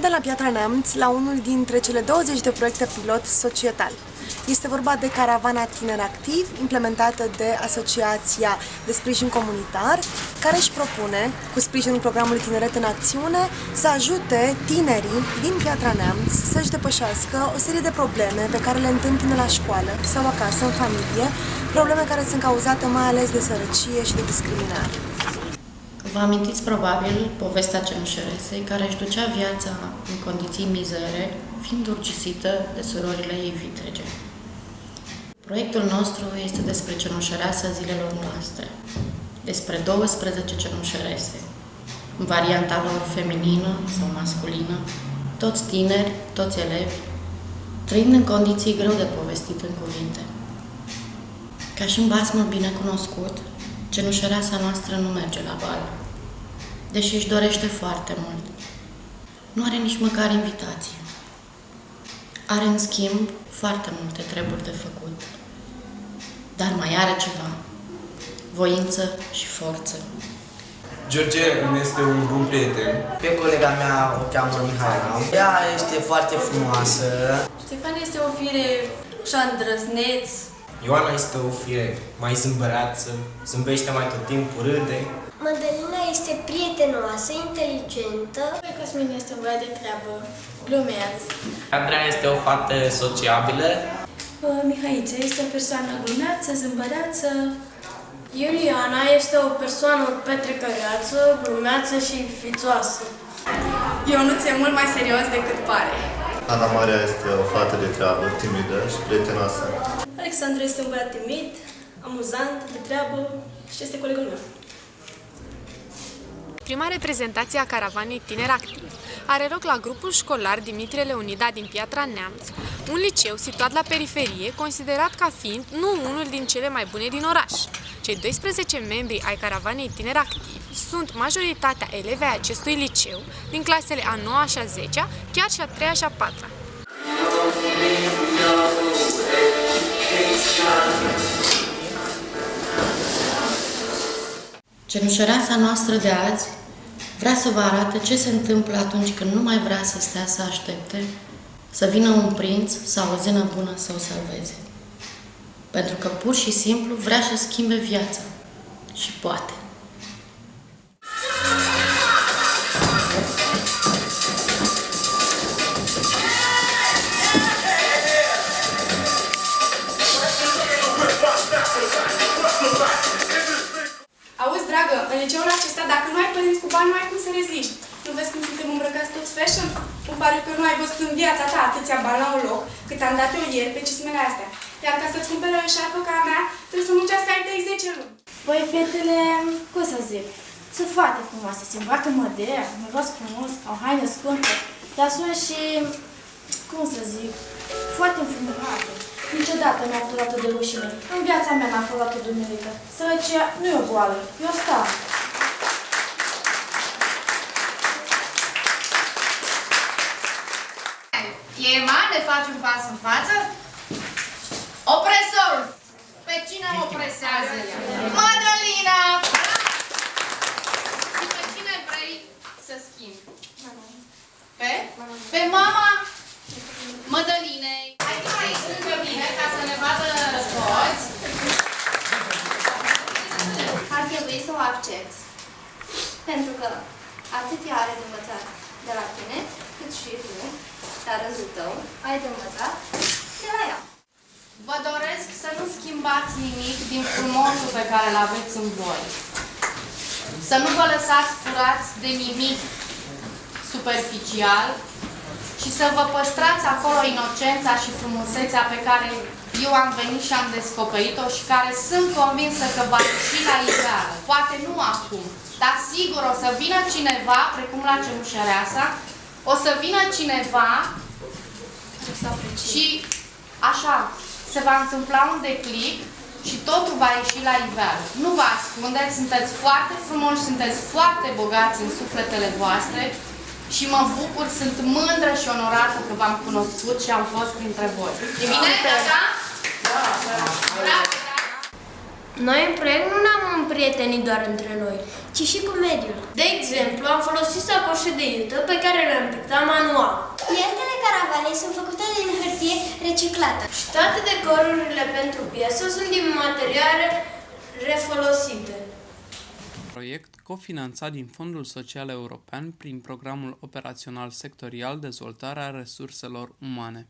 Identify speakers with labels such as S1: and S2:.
S1: Suntem la Piatra Neamț, la unul dintre cele 20 de proiecte pilot societal. Este vorba de caravana Tineri Activ, implementată de Asociația de Sprijin Comunitar, care își propune, cu sprijinul programului Tineret în Acțiune, să ajute tinerii din Piatra Neamț să-și depășească o serie de probleme pe care le întâmpină la școală sau acasă, în familie, probleme care sunt cauzate mai ales de sărăcie și de discriminare.
S2: Vă amintiți probabil povestea cenușeresei care își ducea viața în condiții mizere, fiind urcisită de surorile ei vitrege. Proiectul nostru este despre cenușăreasa zilelor noastre, despre 12 cenușărese, în varianta lor feminină sau masculină, toți tineri, toți elevi, trăind în condiții greu de povestit în cuvinte. Ca și în basmul bine cunoscut, cenușăreasa noastră nu merge la bal, deși își dorește foarte mult. Nu are nici măcar invitație. Are, în schimb, foarte multe treburi de făcut. Dar mai are ceva. Voință și forță.
S3: George îmi este un bun prieten.
S4: Pe colega mea o cheamă Mihaela. Ea este foarte frumoasă.
S5: Ștefan este o fire așa îndrăzneț.
S3: Ioana este o fire mai zâmbăreață, zâmbește mai tot timpul, râde.
S6: Madalina este prietenoasă, inteligentă.
S5: Cosmin este un băiat de treabă, glumeaț.
S7: Andreea este o fată sociabilă.
S5: Mihaița este o persoană glumeață, zâmbăreață.
S6: Iuliana este o persoană petrecăreață, glumeață și fițoasă.
S5: Ionuț e mult mai serios decât pare.
S8: Ana Maria este o fată de treabă, timidă și prietenoasă.
S6: Alexandru este un băiat timid, amuzant, de treabă și este colegul meu.
S9: Prima reprezentație a caravanei Tineri Activ are loc la grupul școlar Dimitrie Leonida din Piatra Neamț, un liceu situat la periferie, considerat ca fiind nu unul din cele mai bune din oraș. Cei 12 membri ai caravanei Tineri Activ sunt majoritatea elevi ai acestui liceu, din clasele a 9 și a 10 chiar și a 3 și a 4 -a.
S2: Cenușăreasa noastră de azi vrea să vă arate ce se întâmplă atunci când nu mai vrea să stea să aștepte să vină un prinț sau o zenă bună să o salveze. Pentru că pur și simplu vrea să schimbe viața. Și poate.
S5: Bani, nu ai cum să reziști. Nu vezi cum suntem îmbrăcați toți fashion? Îmi pare că nu ai văzut în viața ta atâția bani la un loc, cât am dat eu ieri pe cismele astea. Iar ca să-ți cumpere o eșarfă ca a mea, trebuie să muncească ai tăi 10 luni.
S10: Păi, fetele, cum să zic, sunt foarte frumoase, se îmbracă modern, miros frumos, au haine scumpe, dar sunt și, cum să zic, foarte înfrumutate. Niciodată nu am fost atât de rușine. În viața mea n-am fost atât de umilită. Sărăcia nu e o boală, e o stare.
S11: Ema, ne faci un pas în față? Opresorul! Pe cine o opresează? Madalina! Și pe cine vrei să schimbi? Pe? Pe mama Mădălinei. Hai că aici lângă mine ca să ne vadă toți.
S6: Ar trebui să o accepti. Pentru că atât ea are de învățat de la tine, cât și tu, la rândul tău, ai de învățat de la ea.
S11: Vă doresc să nu schimbați nimic din frumosul pe care îl aveți în voi. Să nu vă lăsați furați de nimic superficial și să vă păstrați acolo inocența și frumusețea pe care eu am venit și am descoperit-o și care sunt convinsă că va ieși la iveală. Poate nu acum, dar sigur o să vină cineva, precum la cenușăreasa, o să vină cineva și așa, se va întâmpla un declic și totul va ieși la iveală. Nu vă ascundeți, sunteți foarte frumoși, sunteți foarte bogați în sufletele voastre și mă bucur, sunt mândră și onorată că v-am cunoscut și am fost printre voi. E bine, da? Da. Bravo,
S12: Noi în proiect nu ne-am împrietenit doar între noi, ci și cu mediul. De exemplu, am folosit sacoșe de iută pe care le-am pictat manual.
S6: Pietele caravanei sunt făcute din hârtie reciclată.
S12: Și toate decorurile pentru piesă sunt din materiale refolosite.
S13: Proiect cofinanțat din Fondul Social European prin Programul Operațional Sectorial Dezvoltarea Resurselor Umane.